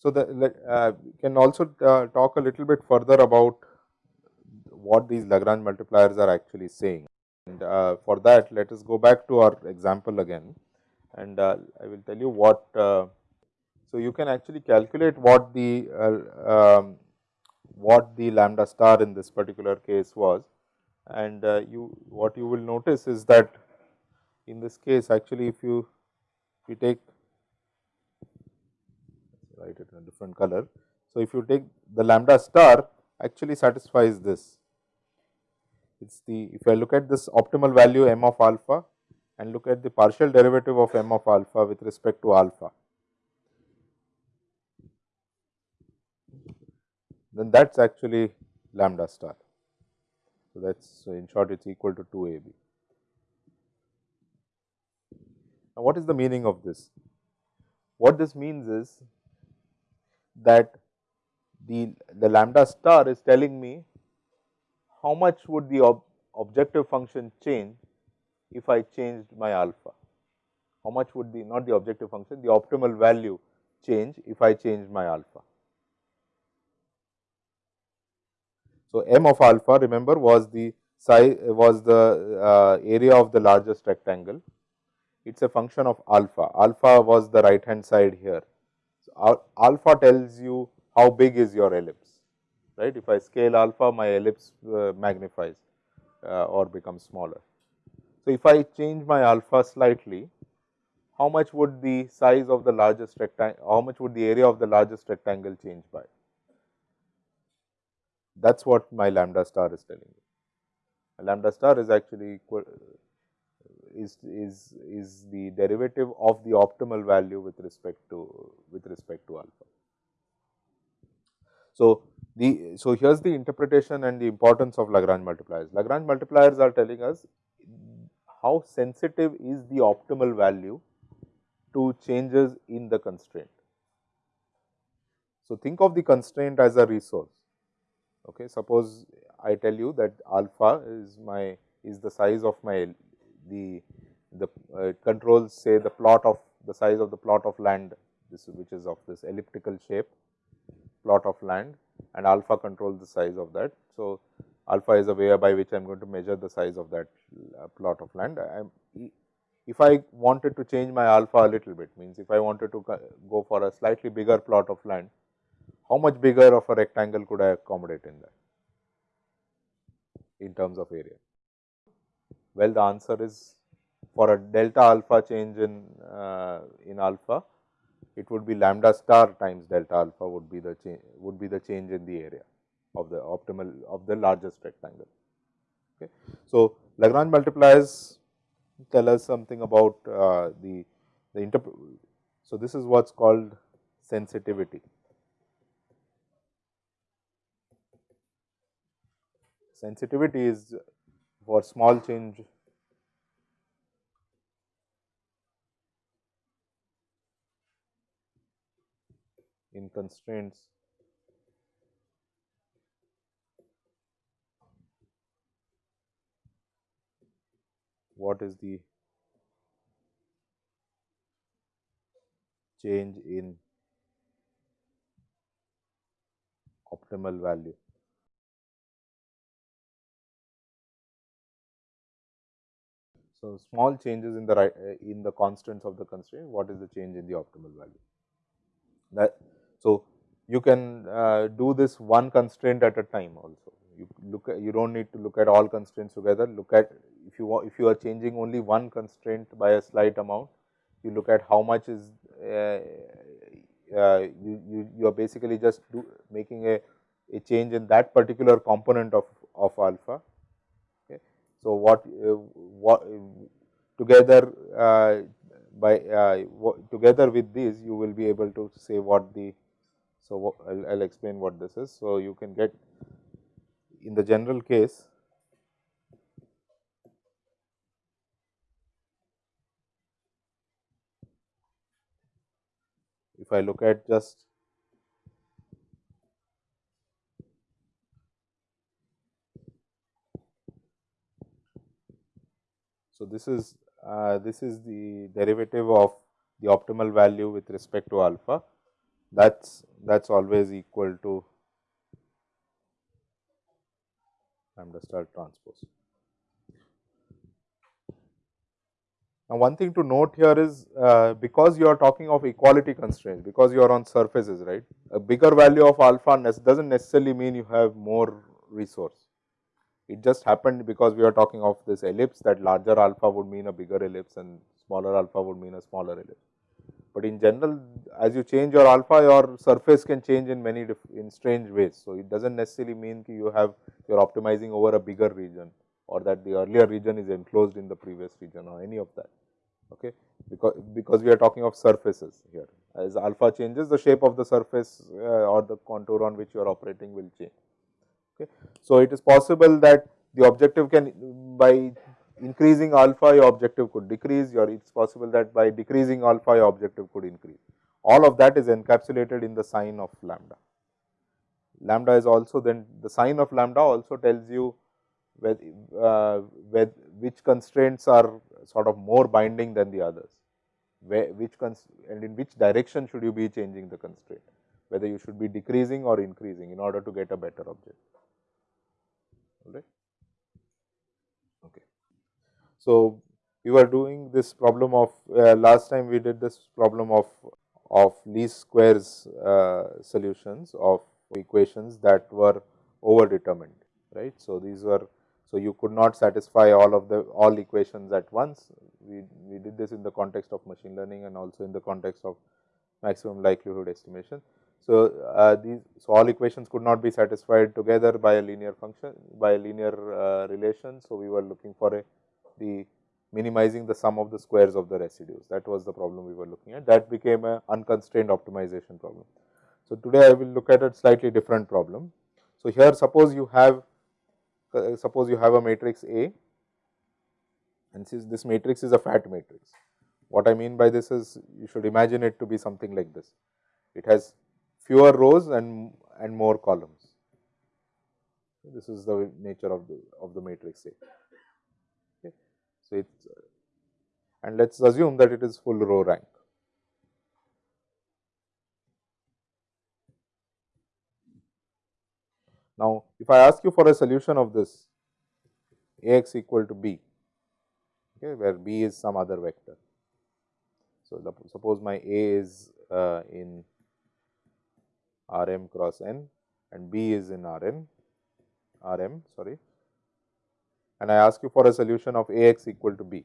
So, the uh, can also uh, talk a little bit further about what these Lagrange multipliers are actually saying. And uh, for that, let us go back to our example again and uh, I will tell you what. Uh, so, you can actually calculate what the uh, um, what the lambda star in this particular case was and you what you will notice is that in this case actually if you if you take write it in a different color. So, if you take the lambda star actually satisfies this. It is the if I look at this optimal value m of alpha and look at the partial derivative of m of alpha with respect to alpha, then that is actually lambda star. So, that is so in short it is equal to 2 a b. Now, what is the meaning of this? What this means is that the, the lambda star is telling me how much would the ob objective function change if I changed my alpha. How much would the not the objective function the optimal value change if I change my alpha. So, m of alpha remember was the size was the uh, area of the largest rectangle. It is a function of alpha. Alpha was the right hand side here So, alpha tells you how big is your ellipse, right. If I scale alpha, my ellipse uh, magnifies uh, or becomes smaller. So, if I change my alpha slightly, how much would the size of the largest rectangle, how much would the area of the largest rectangle change by? That is what my lambda star is telling me. A lambda star is actually equal, is, is, is the derivative of the optimal value with respect to with respect to alpha. So, the so here is the interpretation and the importance of Lagrange multipliers. Lagrange multipliers are telling us how sensitive is the optimal value to changes in the constraint. So, think of the constraint as a resource. Okay. Suppose I tell you that alpha is my is the size of my the the uh, controls say the plot of the size of the plot of land this which is of this elliptical shape plot of land and alpha controls the size of that. So, alpha is a way by which I am going to measure the size of that uh, plot of land. if I wanted to change my alpha a little bit means if I wanted to go for a slightly bigger plot of land, how much bigger of a rectangle could I accommodate in that in terms of area? Well, the answer is for a delta alpha change in uh, in alpha, it would be lambda star times delta alpha would be the change would be the change in the area of the optimal of the largest rectangle. Okay. So, Lagrange multipliers tell us something about uh, the the interpret. So, this is what is called sensitivity. Sensitivity is for small change in constraints what is the change in optimal value. So, small changes in the right uh, in the constants of the constraint, what is the change in the optimal value? That so you can uh, do this one constraint at a time also. You look at, you do not need to look at all constraints together. Look at if you if you are changing only one constraint by a slight amount, you look at how much is uh, uh, you, you you are basically just do, making a a change in that particular component of of alpha so, what, uh, what together uh, by uh, together with these you will be able to say what the. So, I will explain what this is. So, you can get in the general case if I look at just So, this is uh, this is the derivative of the optimal value with respect to alpha that is that is always equal to lambda star transpose. Now, one thing to note here is uh, because you are talking of equality constraints, because you are on surfaces, right. A bigger value of alpha does not necessarily mean you have more resource. It just happened because we are talking of this ellipse that larger alpha would mean a bigger ellipse and smaller alpha would mean a smaller ellipse. But in general, as you change your alpha, your surface can change in many in strange ways. So, it does not necessarily mean you have you are optimizing over a bigger region or that the earlier region is enclosed in the previous region or any of that. Okay, because because we are talking of surfaces here. As alpha changes, the shape of the surface uh, or the contour on which you are operating will change. Okay. So, it is possible that the objective can by increasing alpha your objective could decrease or it is possible that by decreasing alpha your objective could increase. All of that is encapsulated in the sign of lambda. Lambda is also then the sign of lambda also tells you uh, which constraints are sort of more binding than the others, where, which and in which direction should you be changing the constraint, whether you should be decreasing or increasing in order to get a better object. Right. Okay. So, we were doing this problem of uh, last time we did this problem of of least squares uh, solutions of equations that were over determined right. So, these were so you could not satisfy all of the all equations at once we, we did this in the context of machine learning and also in the context of maximum likelihood estimation. So, uh, these so all equations could not be satisfied together by a linear function by a linear uh, relation. So, we were looking for a the minimizing the sum of the squares of the residues that was the problem we were looking at that became a unconstrained optimization problem. So, today I will look at a slightly different problem. So, here suppose you have uh, suppose you have a matrix A and since this matrix is a fat matrix. What I mean by this is you should imagine it to be something like this. It has fewer rows and, and more columns. This is the nature of the of the matrix A. Okay. So, it's and let us assume that it is full row rank. Now, if I ask you for a solution of this A x equal to b, okay, where b is some other vector. So, suppose my A is uh, in R m cross n and B is in R n R m sorry and I ask you for a solution of A x equal to B.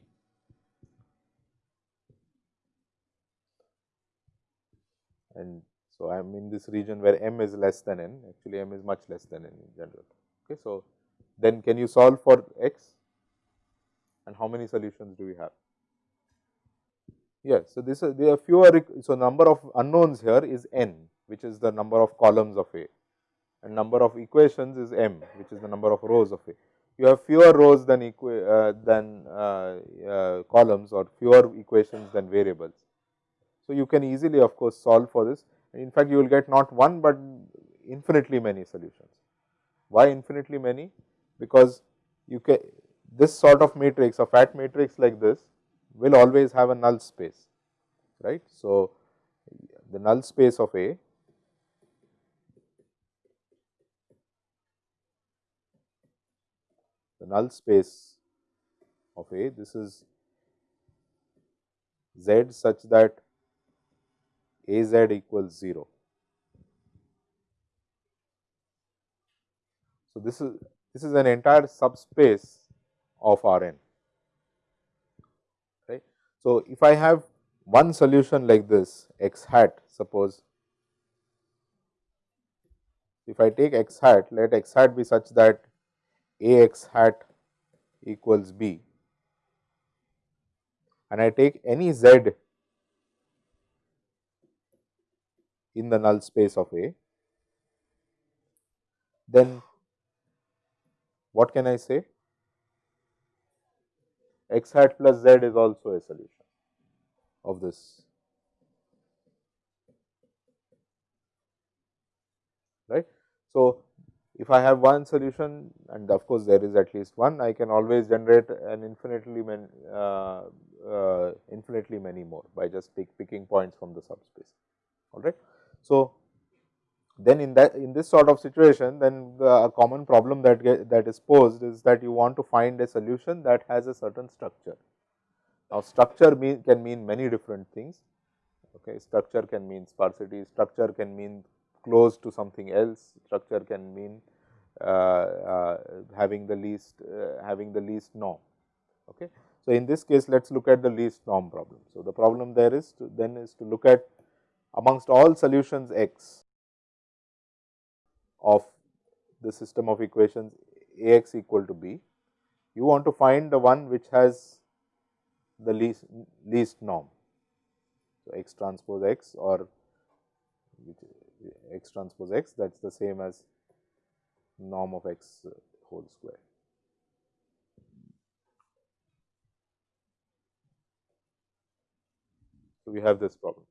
And so, I am in this region where m is less than n actually m is much less than n in general. Okay. So, then can you solve for x and how many solutions do we have? Yes. So, this is there are fewer so number of unknowns here is n which is the number of columns of A and number of equations is m which is the number of rows of A. You have fewer rows than uh, than uh, uh, columns or fewer equations than variables. So, you can easily of course solve for this in fact, you will get not one, but infinitely many solutions. Why infinitely many? Because you can this sort of matrix a fat matrix like this will always have a null space right. So, the null space of A the null space of A. This is Z such that A z equals 0. So, this is this is an entire subspace of R n. Right. So, if I have one solution like this x hat suppose if I take x hat let x hat be such that a x hat equals b and I take any z in the null space of A, then what can I say? x hat plus z is also a solution of this right. So, if I have one solution and of course, there is at least one, I can always generate an infinitely many, uh, uh, infinitely many more by just pick, picking points from the subspace. All right. So, then in that in this sort of situation, then the, a common problem that get, that is posed is that you want to find a solution that has a certain structure. Now, structure mean, can mean many different things. Okay, structure can mean sparsity, structure can mean close to something else, structure can mean uh, uh, having the least uh, having the least norm. Okay. So, in this case let us look at the least norm problem. So, the problem there is to then is to look at amongst all solutions x of the system of equations A x equal to b, you want to find the one which has the least least norm. So, x transpose x or x transpose x that is the same as norm of x whole square. So, we have this problem.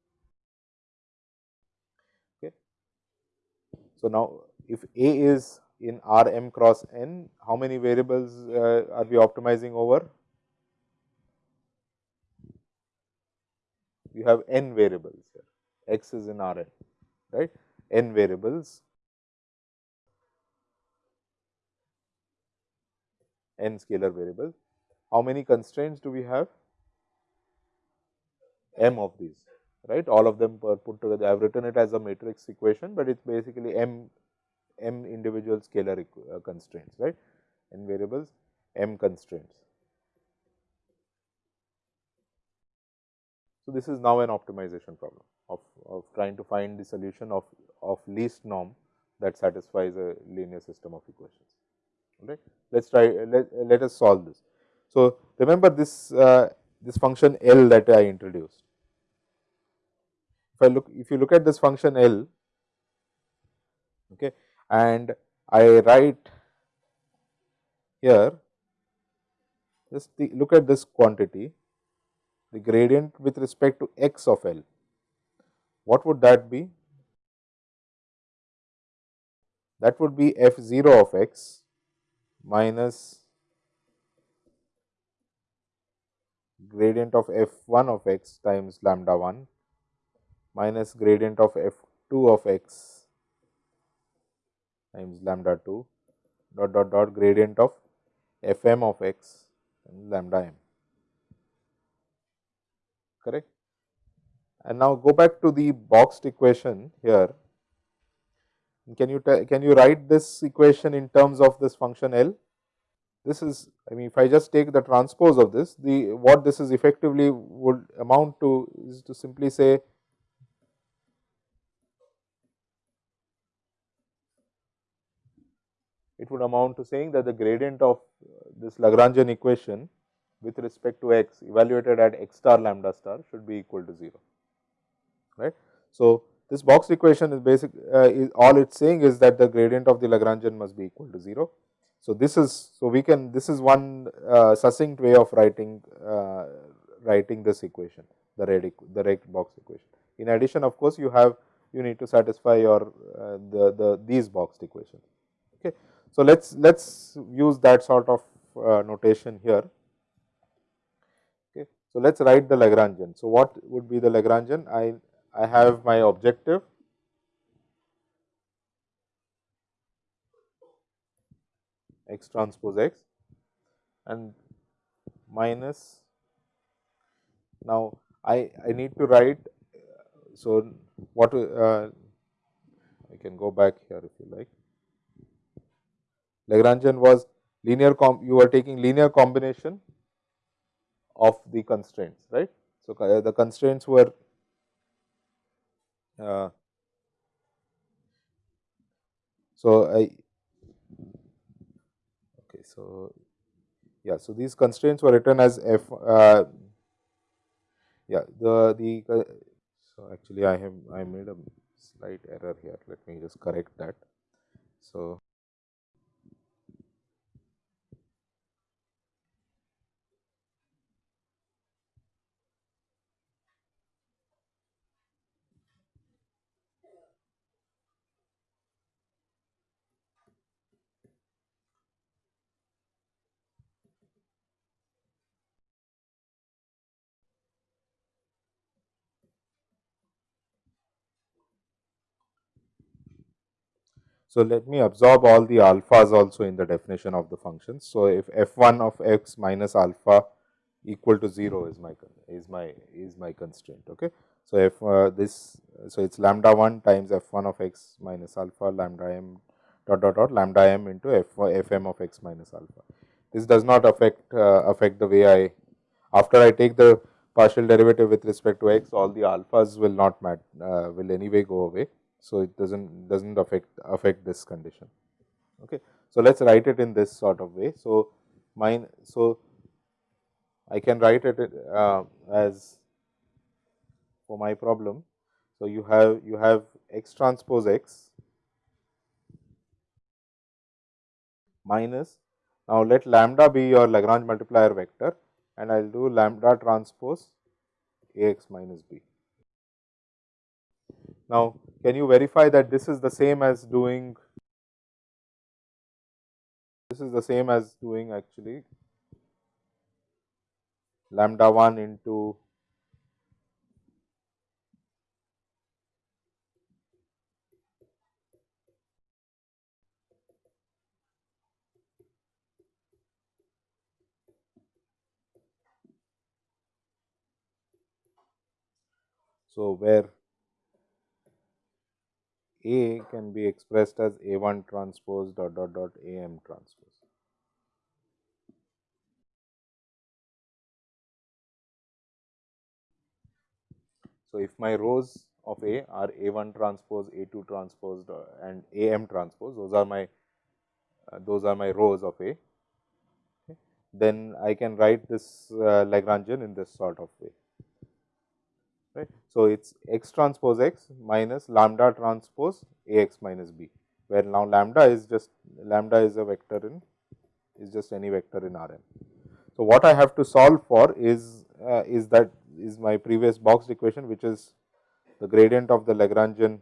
Okay. So, now if A is in R m cross n, how many variables uh, are we optimizing over? You have n variables here, x is in R n, right, n variables n scalar variables. How many constraints do we have? m of these, right. All of them are put together. I have written it as a matrix equation, but it is basically m m individual scalar uh, constraints, right. n variables, m constraints. So, this is now an optimization problem of, of trying to find the solution of, of least norm that satisfies a linear system of equations right. Let us try let, let us solve this. So, remember this uh, this function L that I introduced. If I look if you look at this function L okay, and I write here just the, look at this quantity the gradient with respect to x of L. What would that be? That would be f 0 of x minus gradient of f 1 of x times lambda 1 minus gradient of f 2 of x times lambda 2 dot dot dot gradient of f m of x and lambda m correct. And now go back to the boxed equation here can you can you write this equation in terms of this function L? This is I mean if I just take the transpose of this the what this is effectively would amount to is to simply say it would amount to saying that the gradient of this Lagrangian equation with respect to x evaluated at x star lambda star should be equal to 0 right. So, this box equation is basic uh, is all it is saying is that the gradient of the Lagrangian must be equal to 0. So, this is so we can this is one uh, succinct way of writing uh, writing this equation the red the red box equation. In addition of course, you have you need to satisfy your uh, the the these boxed equations. Okay. So, let us let us use that sort of uh, notation here. Okay. So, let us write the Lagrangian. So, what would be the Lagrangian? I I have my objective x transpose x and minus now I, I need to write so what uh, I can go back here if you like Lagrangian was linear you are taking linear combination of the constraints right. So, the constraints were uh, so, I okay. So, yeah. So, these constraints were written as f uh, yeah the the uh, so actually I have I made a slight error here let me just correct that. So, So, let me absorb all the alphas also in the definition of the function. So, if f 1 of x minus alpha equal to 0 is my is my is my constraint. Okay. So, if uh, this so it is lambda 1 times f 1 of x minus alpha lambda m dot dot dot lambda m into f f m of x minus alpha. This does not affect uh, affect the way I after I take the partial derivative with respect to x all the alphas will not mat, uh, will anyway go away. So, it does not does not affect affect this condition. Okay. So, let us write it in this sort of way. So, mine so I can write it uh, as for my problem. So, you have you have x transpose x minus now let lambda be your Lagrange multiplier vector and I will do lambda transpose A x minus b. Now, can you verify that this is the same as doing this is the same as doing actually lambda 1 into So, where A can be expressed as A 1 transpose dot dot dot A m transpose. So, if my rows of A are A 1 transpose, A 2 transpose and A m transpose, those are my uh, those are my rows of A, okay. then I can write this uh, Lagrangian in this sort of way right. So, it is x transpose x minus lambda transpose A x minus b, where now lambda is just lambda is a vector in is just any vector in R n. So, what I have to solve for is uh, is that is my previous boxed equation which is the gradient of the Lagrangian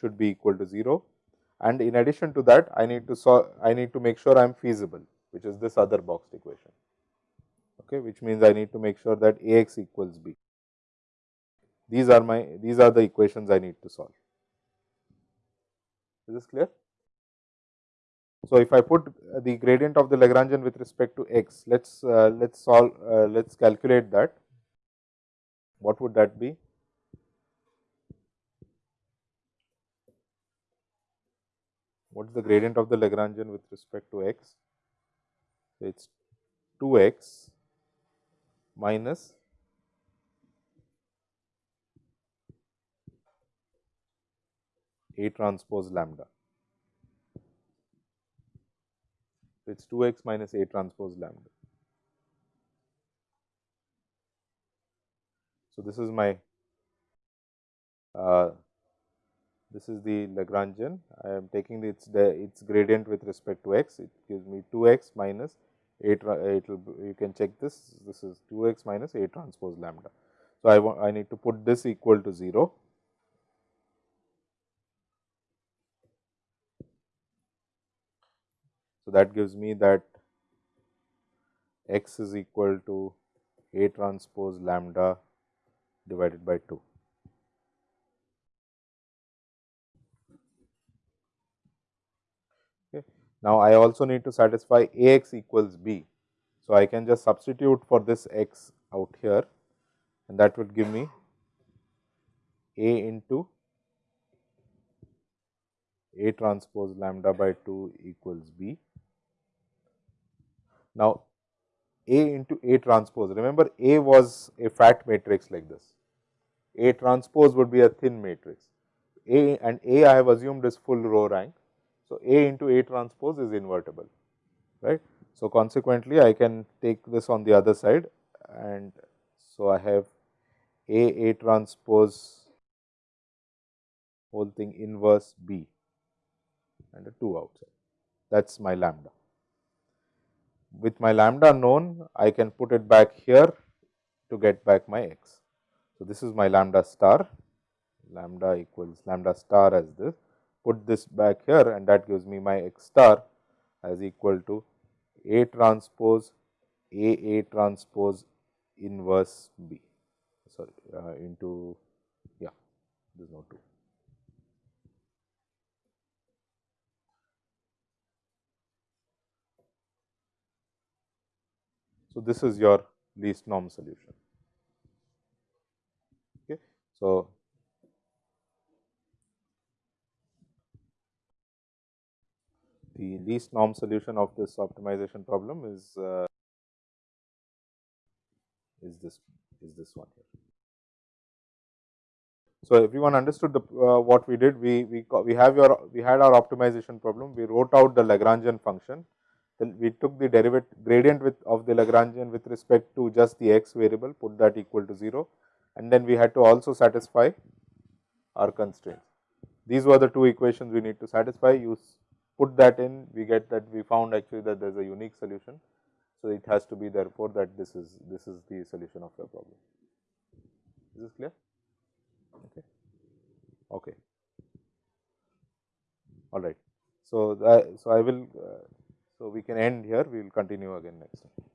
should be equal to 0 and in addition to that I need to solve I need to make sure I am feasible which is this other boxed equation okay which means I need to make sure that A x equals b. These are my these are the equations I need to solve. Is this clear? So, if I put the gradient of the Lagrangian with respect to x, let's uh, let's solve uh, let's calculate that. What would that be? What is the gradient of the Lagrangian with respect to x? It is 2 x minus A transpose lambda. So, It is 2 x minus A transpose lambda. So, this is my uh, this is the Lagrangian. I am taking its the its gradient with respect to x. It gives me 2 x minus a. It will you can check this. This is 2 x minus a transpose lambda. So, I want I need to put this equal to 0 So, that gives me that x is equal to A transpose lambda divided by 2. Okay. Now, I also need to satisfy A x equals b. So, I can just substitute for this x out here and that would give me A into A transpose lambda by 2 equals b now, A into A transpose, remember A was a fat matrix like this, A transpose would be a thin matrix, A and A I have assumed is full row rank. So, A into A transpose is invertible, right. So, consequently, I can take this on the other side and so I have A A transpose whole thing inverse B and a 2 outside. That is my lambda. With my lambda known, I can put it back here to get back my x. So, this is my lambda star, lambda equals lambda star as this, put this back here and that gives me my x star as equal to A transpose A A transpose inverse B, sorry, uh, into, yeah, there is no 2. So, this is your least norm solution. Okay. So, the least norm solution of this optimization problem is uh, is this is this one here. So, everyone understood the uh, what we did we we we have your we had our optimization problem we wrote out the Lagrangian function we took the derivative gradient with of the Lagrangian with respect to just the x variable put that equal to 0 and then we had to also satisfy our constraints. These were the two equations we need to satisfy you put that in we get that we found actually that there is a unique solution. So, it has to be therefore, that this is this is the solution of your problem. Is this clear? Okay. Okay. All right. So, that, so I will uh, so we can end here we will continue again next time.